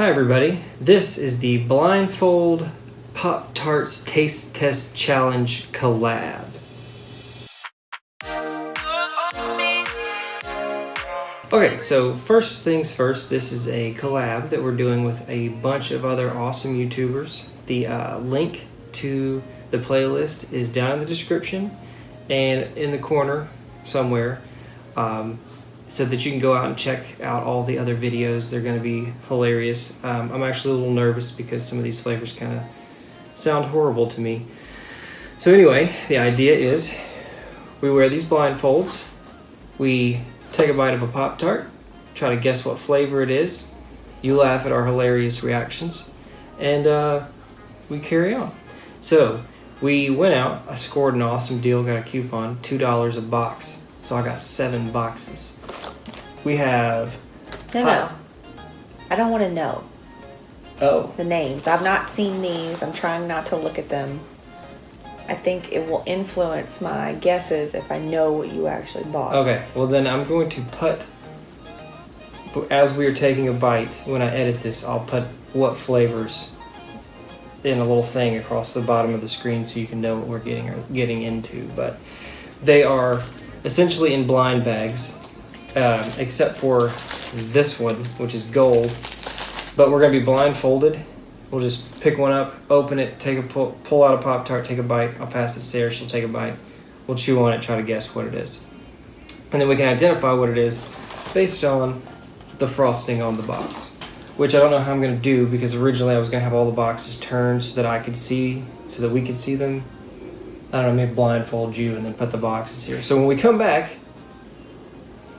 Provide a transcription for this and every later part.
Hi everybody, this is the Blindfold Pop Tarts Taste Test Challenge collab. Okay, so first things first, this is a collab that we're doing with a bunch of other awesome YouTubers. The uh, link to the playlist is down in the description and in the corner somewhere. Um, so that you can go out and check out all the other videos. They're going to be hilarious. Um, I'm actually a little nervous because some of these flavors kind of sound horrible to me. So anyway, the idea is we wear these blindfolds. We take a bite of a Pop-Tart, try to guess what flavor it is. You laugh at our hilarious reactions, and uh, we carry on. So we went out, I scored an awesome deal, got a coupon, $2 a box. So I got seven boxes. We have. No, no. I don't want to know Oh. the names. I've not seen these. I'm trying not to look at them. I think it will influence my guesses if I know what you actually bought. Okay, well then I'm going to put, as we are taking a bite, when I edit this, I'll put what flavors in a little thing across the bottom of the screen so you can know what we're getting or getting into. But they are essentially in blind bags, um, except for this one, which is gold. But we're gonna be blindfolded. We'll just pick one up, open it, take a pull, pull out a pop tart, take a bite. I'll pass it to Sarah. She'll take a bite. We'll chew on it, try to guess what it is, and then we can identify what it is based on the frosting on the box. Which I don't know how I'm gonna do because originally I was gonna have all the boxes turned so that I could see, so that we could see them. I don't know, maybe blindfold you and then put the boxes here. So when we come back,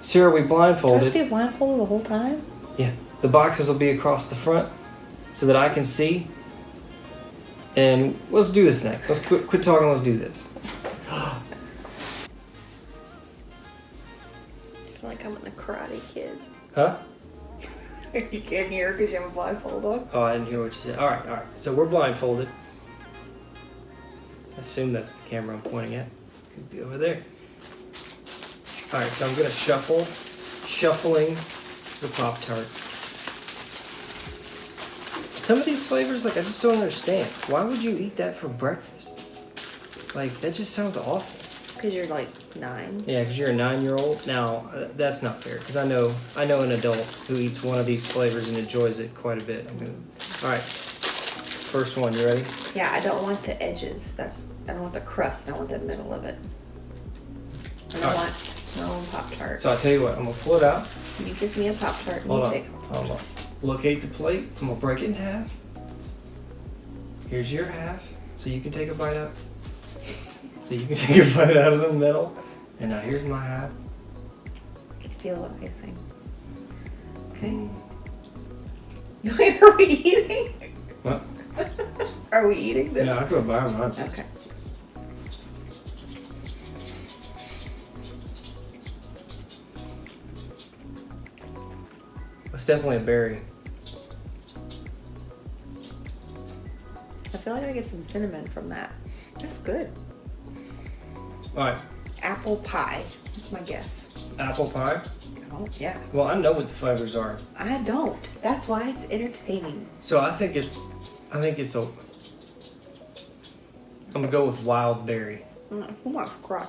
Sarah, we Do I have blindfolded. to be blindfolded the whole time? Yeah, the boxes will be across the front so that I can see. And let's do this next. Let's quit, quit talking. Let's do this. I feel like I'm in the Karate Kid. Huh? you can't hear because you have a blindfold on. Oh, I didn't hear what you said. All right, all right. So we're blindfolded. I assume that's the camera I'm pointing at. Could be over there. All right, so I'm gonna shuffle, shuffling the Pop Tarts. Some of these flavors, like I just don't understand. Why would you eat that for breakfast? Like that just sounds awful. Because you're like nine. Yeah, because you're a nine-year-old. Now, uh, that's not fair. Because I know, I know an adult who eats one of these flavors and enjoys it quite a bit. I'm gonna. All right. First one. You ready? Yeah, I don't want the edges. That's I don't want the crust. I want the middle of it. I don't want own Pop Tart. So I tell you what. I'm gonna pull it out. You give me a Pop Tart and Hold on. take Hold on. Locate the plate. I'm gonna break it in half. Here's your half, so you can take a bite out. So you can take a bite out of the middle. And now here's my half. I can feel what icing. Okay. Mm. Wait, are we eating? What? Are we eating this? Yeah, I buy lunch. Okay. It's definitely a berry. I feel like I get some cinnamon from that. That's good. All right. Apple pie. That's my guess. Apple pie. Oh, yeah. Well, I know what the flavors are. I don't. That's why it's entertaining. So I think it's, I think it's a. I'm gonna go with wild berry. Mm, Oh my god.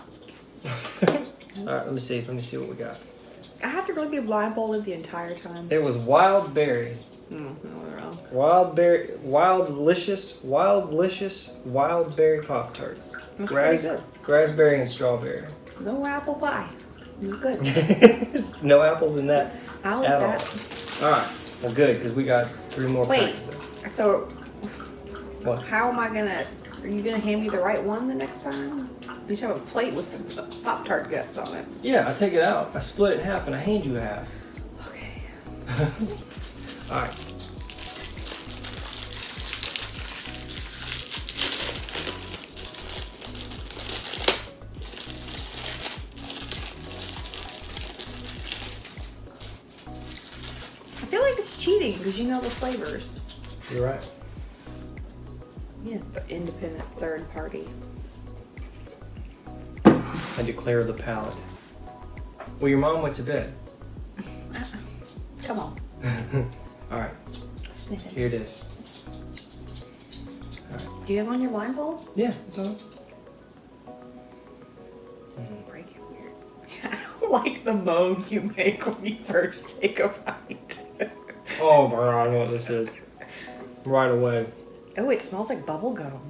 All right, let me see. Let me see what we got. I have to really be blindfolded the entire time. It was wild berry, Mm, no, wrong. wild berry, wild delicious, wild delicious, wild berry pop tarts. That's pretty good. Raspberry and strawberry. No apple pie. It's good. no apples in that I like at that. all. All right. Well, good because we got three more Wait. packs. of- So, What? how am I gonna? Are you gonna hand me the right one the next time? You should have a plate with Pop Tart guts on it. Yeah, I take it out. I split it in half and I hand you half. Okay. All right. I feel like it's cheating because you know the flavors. You're right. Yeah, the independent third party. I declare the palate. Well, your mom went to bed. Come on. All right. sniff it. Here it is. Do you have on your blindfold? Yeah, it's on. Break it weird. I don't like the moan you make when you first take a bite. Oh my god, I know what this is. Right away. oh, it smells like bubble gum.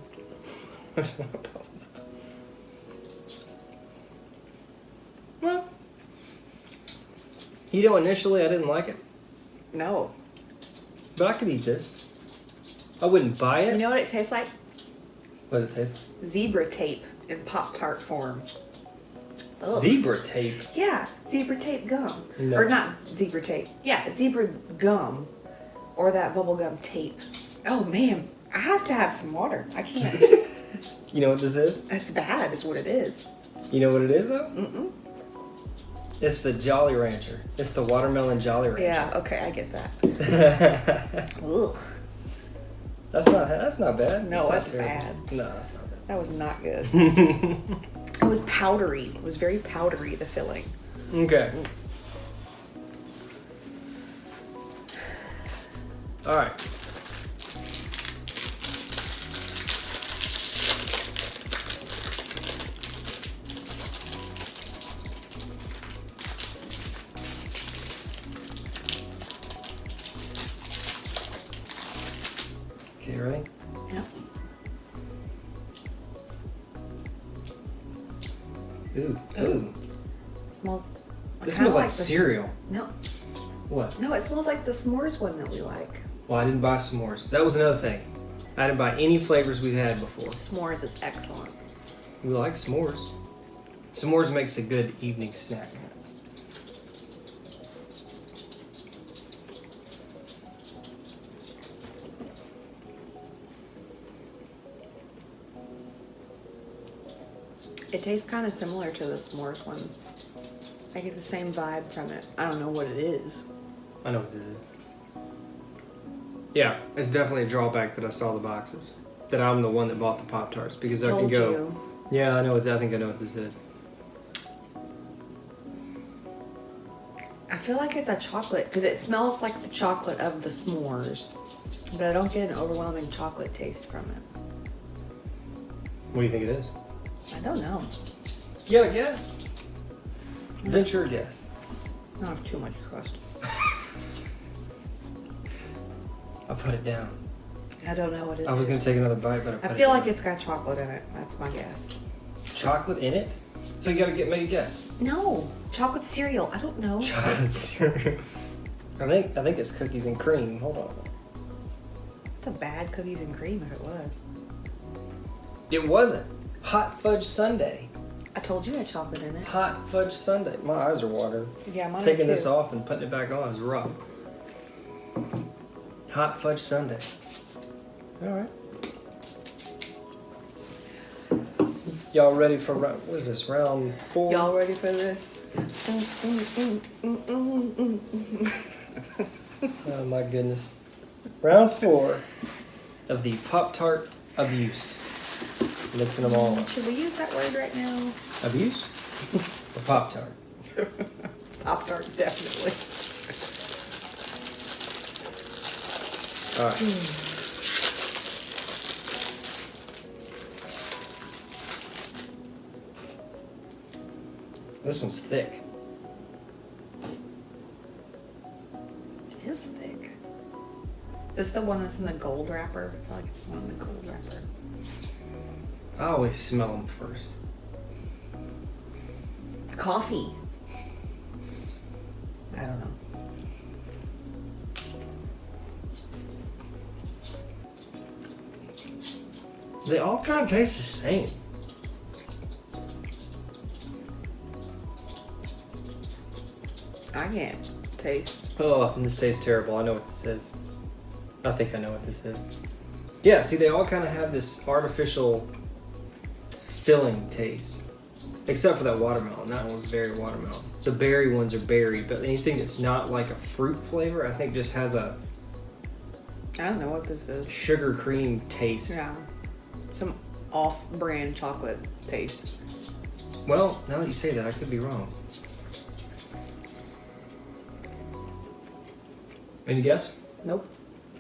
You know, initially I didn't like it, No. but I could eat this. I wouldn't buy it. You it. know what it tastes like? What does it taste Zebra tape in Pop Tart form. like? Ugh. Zebra tape. Yeah, zebra tape gum. No. Or not zebra tape. Yeah, zebra gum. Or that bubble gum tape. Oh man, I have to have some water. I can't. You know what this is? That's bad, is what it is. You know what it is though? Mm-mm. It's the Jolly Rancher. It's the watermelon Jolly Rancher. Yeah, okay, I get that. Ugh, that's not that's not bad. No, It's that's terrible. bad. No, that's not bad. that was not good. It was powdery. It was very powdery, the filling. okay. Mm. All right. Ready? Yep. Ooh, ooh. smells. This smells like the cereal. No, What? no, it smells like the s'mores one that we like. Well, I didn't buy s'mores. That was another thing. I didn't buy any flavors we've had before. S'mores is excellent. We like s'mores. S'mores makes a good evening snack. It tastes kind of similar to the s'mores one. I get the same vibe from it. I don't know what it is. I know what this is. Yeah, it's definitely a drawback that I saw the boxes. That I'm the one that bought the Pop Tarts because I can go. you. Yeah, I know. What, I think I know what this is. I feel like it's a chocolate because it smells like the chocolate of the s'mores, but I don't get an overwhelming chocolate taste from it. What do you think it is? I don't know. Yeah, guess. Venture a guess. I don't have too much crust. I'll put it down. I don't know what it is. I was gonna take another bite, but I put I it feel down. like it's got chocolate in it. That's my guess. chocolate in it. So you gotta get make a guess. No, chocolate cereal. I don't know. Chocolate cereal. I think I think it's cookies and cream. Hold on. It's a bad cookies and cream if it was. It wasn't. Hot fudge sundae. I told you it had chocolate in it. Hot fudge sundae. My eyes are watering. Yeah, mine Taking too. this off and putting it back on is rough. Hot fudge sundae. All right. Y'all ready for round? What is this? Round four. Y'all ready for this? Mm, mm, mm. Oh my goodness. Round four of the Pop Tart abuse. Mixing them all up. Should we use that word right now? Abuse? or Pop Tart? Pop tart, definitely. All right. Hmm. This one's thick. It is thick. This is the one that's in the gold wrapper? I feel like it's the one in the gold wrapper. I always smell them first. Coffee. I don't know. They all kind of taste the same. I can't taste. Oh, this tastes terrible. I know what this is. I think I know what this is. Yeah, see, they all kind of have this artificial filling taste. Except for that watermelon. That one was very watermelon. The berry ones are berry, but anything that's not like a fruit flavor, I think just has a I don't know what this is. sugar cream taste. Yeah. Some off brand chocolate taste. Well, now that you say that, I could be wrong. Any guess? Nope.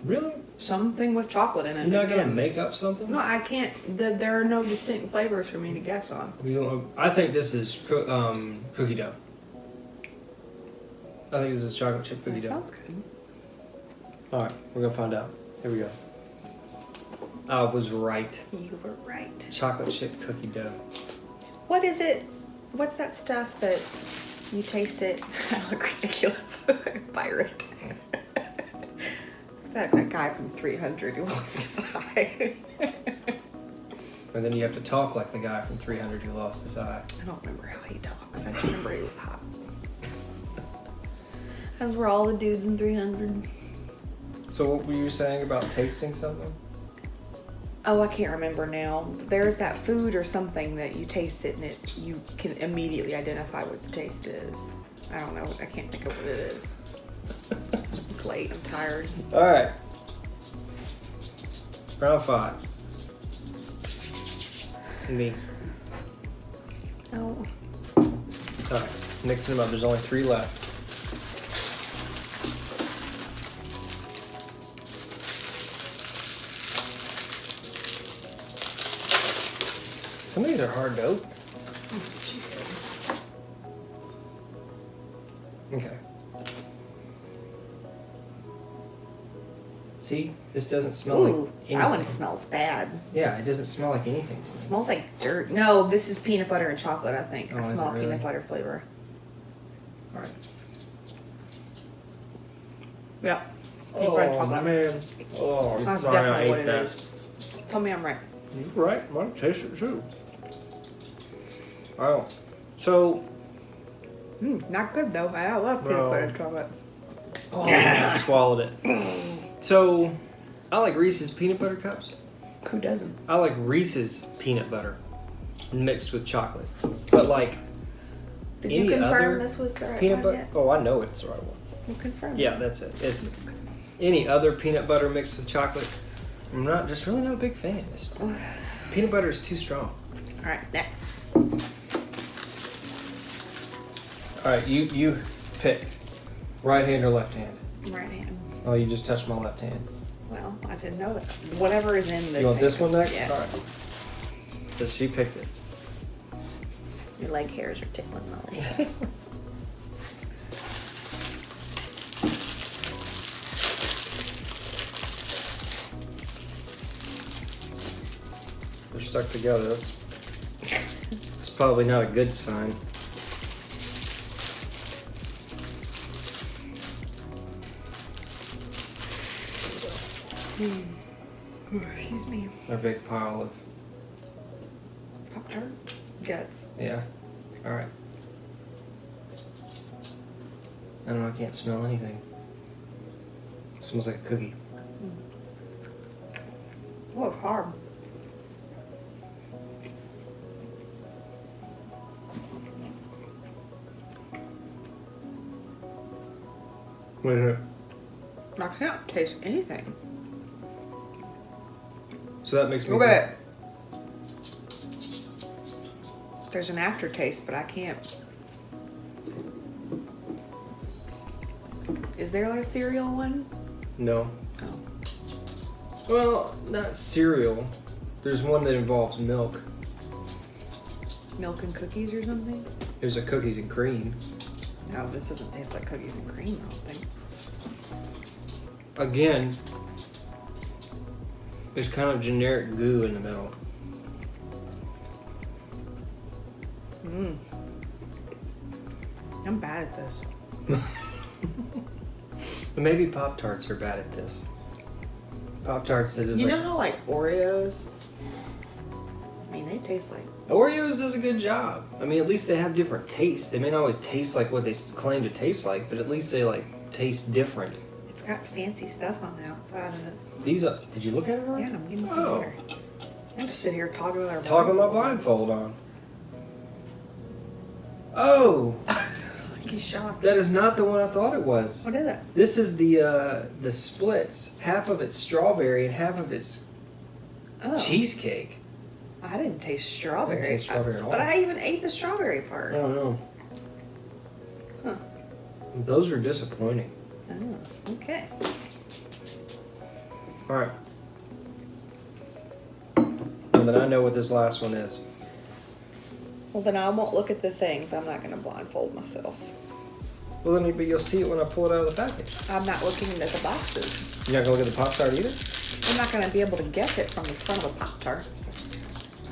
Really? Something with chocolate in it. You're not gonna again. make up something? No, I can't. The, there are no distinct flavors for me to guess on. You know, I think this is coo- um, cookie dough. I think this is chocolate chip cookie That dough. sounds good. All right, we're gonna find out. Here we go. I was right. You were right. Chocolate chip cookie dough. What is it? What's that stuff that you taste it? I look ridiculous. Pirate. That, that guy from 300 who lost his eye. And then you have to talk like the guy from 300 who lost his eye. I don't remember how he talks. I just remember he was hot. As were all the dudes in 300. So what were you saying about tasting something? Oh, I can't remember now. There's that food or something that you taste it and it you can immediately identify what the taste is. I don't know. I can't think of what it is. It's late. I'm tired. All right. Round five. Me. Oh, All right. Mixing them up. There's only three left. Some of these are hard to open. Oh, okay. See, this doesn't smell ooh, like anything. that one smells bad. Yeah, it doesn't smell like anything to me. It smells like dirt. No, this is peanut butter and chocolate. I think Oh, I is it smell really? peanut butter flavor. All right. Yeah. Peanut butter and chocolate. man. Oh, I'm That's sorry I definitely ate what it that. is. Tell me I'm right. You're right. I taste it too. Oh, so Mm, not good though. I love peanut No. butter and chocolate. oh, I swallowed it. So, I like Reese's peanut butter cups. Who doesn't? I like Reese's peanut butter mixed with chocolate. But like Did you confirm this was the right peanut one butter. Oh, I know it's the right one. You confirmed. Yeah, that's it. It's any other peanut butter mixed with chocolate. I'm not just really not a big fan. It's, peanut butter is too strong. All right, next. All right, you you pick right hand or left hand. Right hand. Oh, you just touched my left hand. Well, I didn't know that. Whatever is in this. you want this one next? Yes. All right. So she picked it. Your leg hairs are tickling Molly. They're stuck together. That's it's probably not a good sign. Excuse me. A big pile of Pop tart. Guts. yeah. All right. I don't know. I can't smell anything. smells like a cookie. Hmm. Oh, it's hard. Wait a minute. I can't taste anything. So that makes me. Okay. There's an aftertaste, but I can't. Is there like a cereal one? No. Oh. Well, not cereal. There's one that involves milk. Milk and cookies or something? There's a cookies and cream. No, this doesn't taste like cookies and cream, I don't think. Again, there's kind of generic goo in the middle. Mmm. I'm bad at this. But maybe Pop Tarts are bad at this. Pop Tarts is You like know how like Oreos? I mean, they taste like Oreos does a good job. I mean, at least they have different tastes. They may not always taste like what they claim to taste like, but at least they like taste different. It's got fancy stuff on the outside of it. These are. Did you look at it? already? Yeah, I'm getting some Oh. water. I'm just sitting here talking with our Talking my blindfold on. Oh, He's shocked. that is not the one I thought it was. What is it? This is the uh, the splits. Half of it's strawberry and half of it's Oh, cheesecake. I didn't taste strawberry. I didn't taste strawberry at all. But. I even ate the strawberry part. I don't know. Huh. Those are disappointing. Oh, okay. All right. And then I know what this last one is. Well, then I won't look at the things. I'm not going to blindfold myself. Well, then, but you'll see it when I pull it out of the package. I'm not looking at the boxes. You're not gonna look at the pop tart either. I'm not going to be able to guess it from the front of a Pop Tart.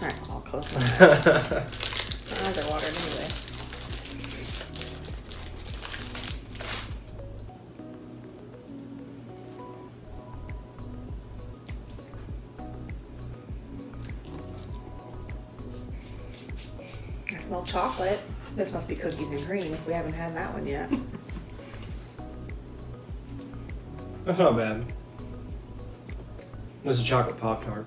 All right, I'll close my eyes. my eyes are watering anyway. Chocolate. This must be cookies and cream if we haven't had that one yet. That's not bad. This is a chocolate pop tart.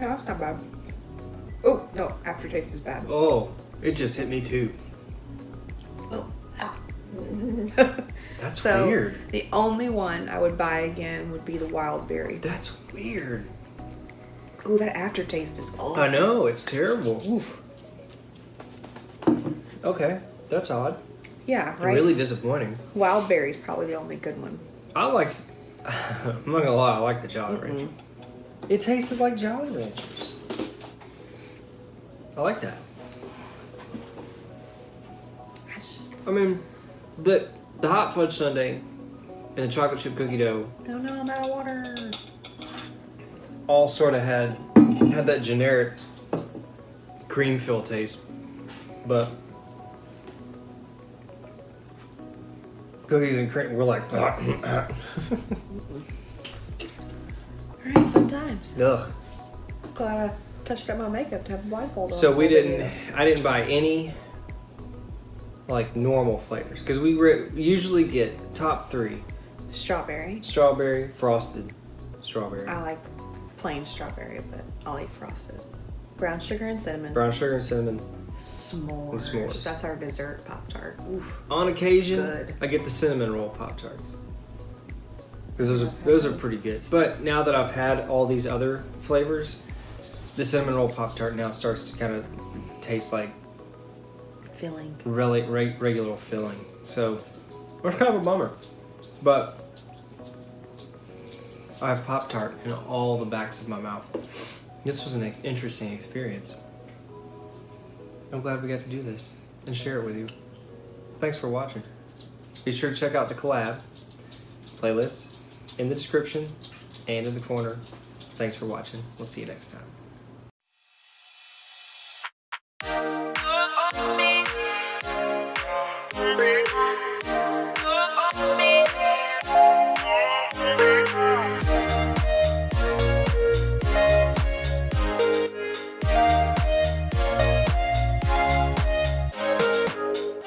No, that's not bad. Oh, no, aftertaste is bad. Oh, it just hit me too. Oh. ah. That's so weird. the only one I would buy again would be the wild berry. That's weird. Ooh, that aftertaste is awful. I know it's terrible. Oof. Okay, that's odd. Yeah, right. Really disappointing. Wild berry's probably the only good one. I like. I'm not gonna lie. I like the Jolly Rancher. It tasted like Jolly Ranchers. I like that. I just I mean, the the hot fudge sundae and the chocolate chip cookie dough no, no, I'm out of water. All sort of had had that generic cream fill taste, but cookies and cream were like ugh. All right, fun times. Ugh. Glad I touched up my makeup to have a blindfold on. So we didn't. video. I didn't buy any like normal flavors because we re- usually get top three: Strawberry. strawberry, frosted, strawberry, I like plain strawberry, but I'll eat frosted. Brown sugar and cinnamon. brown sugar and cinnamon. S'mores. And s'mores. That's our dessert pop tart. On occasion, Good. I get the cinnamon roll pop tarts because those are those are pretty good. But now that I've had all these other flavors, the cinnamon roll pop tart now starts to kind of taste like Filling. really re- regular filling. So it's kind of a bummer, but I have pop tart in all the backs of my mouth. This was an ex- interesting experience. I'm glad we got to do this and share it with you. Thanks for watching. Be sure to check out the collab playlist in the description and in the corner. Thanks for watching. We'll see you next time.